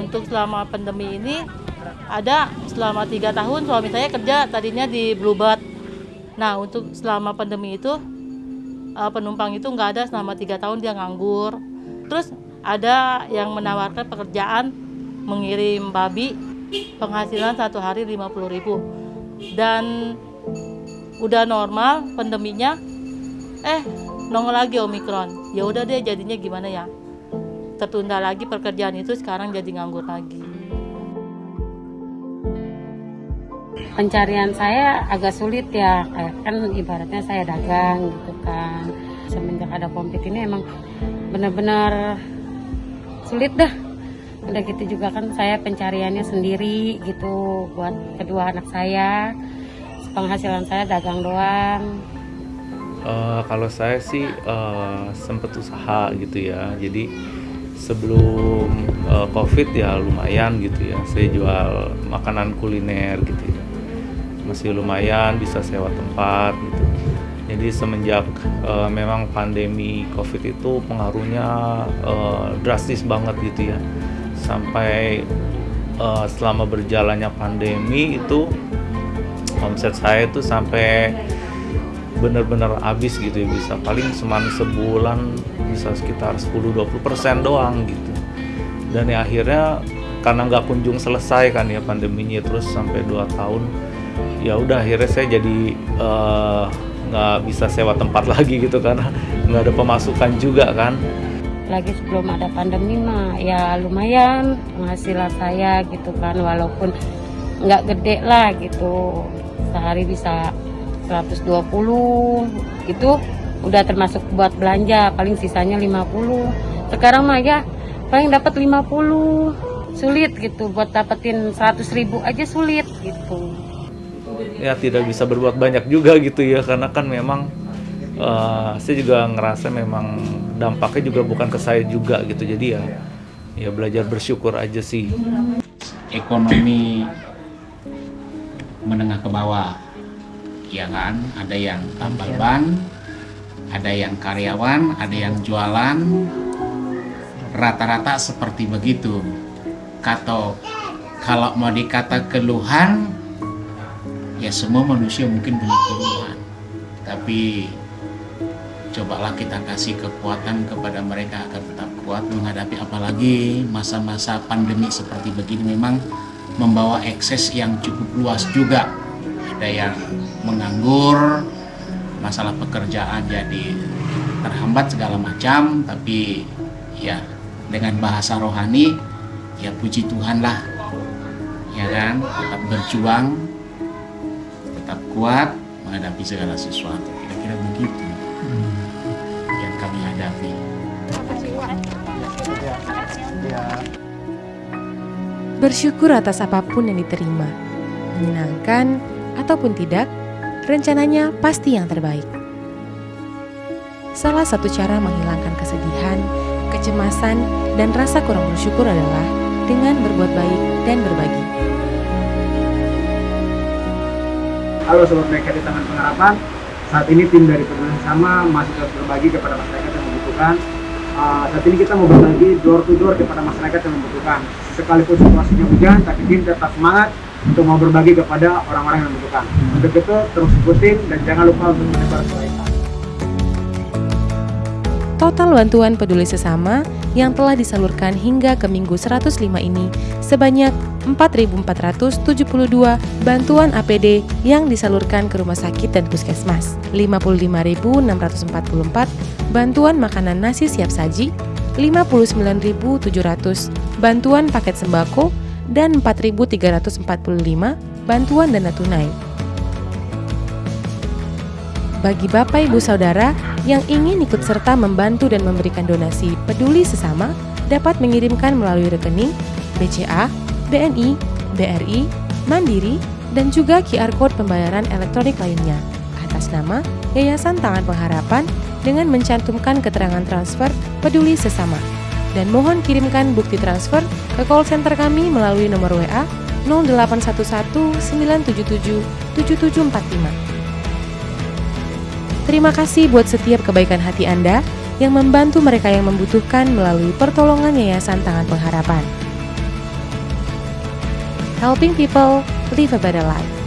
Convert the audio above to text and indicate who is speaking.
Speaker 1: Untuk selama pandemi ini ada selama tiga tahun suami saya kerja tadinya di Bluebird. Nah untuk selama pandemi itu uh, penumpang itu nggak ada selama tiga tahun dia nganggur. Terus ada yang menawarkan pekerjaan mengirim babi penghasilan satu hari 50 ribu dan udah normal pandeminya eh nongol lagi omikron. Ya udah deh jadinya gimana ya? Tertunda lagi pekerjaan itu sekarang jadi nganggur lagi.
Speaker 2: Pencarian saya agak sulit ya kan ibaratnya saya dagang gitu kan. Semenjak ada covid ini emang benar-benar sulit dah. Udah gitu juga kan saya pencariannya sendiri gitu buat kedua anak saya. Penghasilan saya dagang doang
Speaker 3: Uh, kalau saya sih uh, sempet usaha gitu ya. Jadi sebelum uh, COVID ya lumayan gitu ya. Saya jual makanan kuliner gitu ya. Masih lumayan bisa sewa tempat gitu. Jadi semenjak uh, memang pandemi COVID itu pengaruhnya uh, drastis banget gitu ya. Sampai uh, selama berjalannya pandemi itu omset saya itu sampai benar-benar habis gitu ya bisa. Paling seman sebulan bisa sekitar 10-20% doang gitu. Dan ya akhirnya karena nggak kunjung selesai kan ya pandeminya terus sampai 2 tahun ya udah akhirnya saya jadi nggak uh, bisa sewa tempat lagi gitu karena nggak ada pemasukan juga kan.
Speaker 2: Lagi sebelum ada pandemi mah ya lumayan penghasilan saya gitu kan walaupun nggak gede lah gitu. Sehari bisa 120 itu udah termasuk buat belanja paling sisanya 50 sekarang mah ya paling dapat 50 sulit gitu buat dapetin 100 ribu aja sulit gitu.
Speaker 3: Ya tidak bisa berbuat banyak juga gitu ya karena kan memang uh, saya juga ngerasa memang dampaknya juga bukan ke saya juga gitu. Jadi ya ya belajar bersyukur aja sih.
Speaker 4: Ekonomi menengah ke bawah ya kan? Ada yang tambal ban ada yang karyawan ada yang jualan. Rata-rata seperti begitu. Atau kalau mau dikata keluhan ya semua manusia mungkin punya keluhan. Tapi cobalah kita kasih kekuatan kepada mereka agar tetap kuat menghadapi apalagi masa-masa pandemi seperti begini memang membawa ekses yang cukup luas juga ada yang menganggur masalah pekerjaan jadi terhambat segala macam tapi ya dengan bahasa rohani ya puji Tuhan lah ya kan? Tetap berjuang tetap kuat menghadapi segala sesuatu. Kira-kira begitu yang kami hadapi.
Speaker 5: Bersyukur atas apa pun yang diterima, menyenangkan ataupun tidak, rencananya pasti yang terbaik. Salah satu cara menghilangkan kesedihan, kecemasan, dan rasa kurang bersyukur adalah dengan berbuat baik dan berbagi.
Speaker 6: Halo Sobat Mereka di Taman Pengharapan, saat ini tim dari Peduli Sama masih terus berbagi kepada masyarakat yang membutuhkan. Uh, saat ini kita mau berbagi door to door kepada masyarakat yang membutuhkan. Sekalipun situasinya hujan, tapi tim tetap semangat untuk mau berbagi kepada orang-orang yang membutuhkan. Untuk itu terus ikutin dan jangan lupa untuk menyebar.
Speaker 5: Total bantuan peduli sesama yang telah disalurkan hingga ke minggu 105 ini sebanyak 4.472 bantuan APD yang disalurkan ke rumah sakit dan puskesmas, 55.644 bantuan makanan nasi siap saji, 59.700 bantuan paket sembako, dan 4.345 bantuan dana tunai. Bagi Bapak Ibu Saudara yang ingin ikut serta membantu dan memberikan donasi peduli sesama dapat mengirimkan melalui rekening BCA, BNI, BRI, Mandiri, dan juga QR Code pembayaran elektronik lainnya atas nama Yayasan Tangan Pengharapan dengan mencantumkan keterangan transfer peduli sesama. Dan mohon kirimkan bukti transfer ke call center kami melalui nomor WA 0811 977 7745. Terima kasih buat setiap kebaikan hati Anda yang membantu mereka yang membutuhkan melalui pertolongan Yayasan Tangan Pengharapan. Helping people live a better life.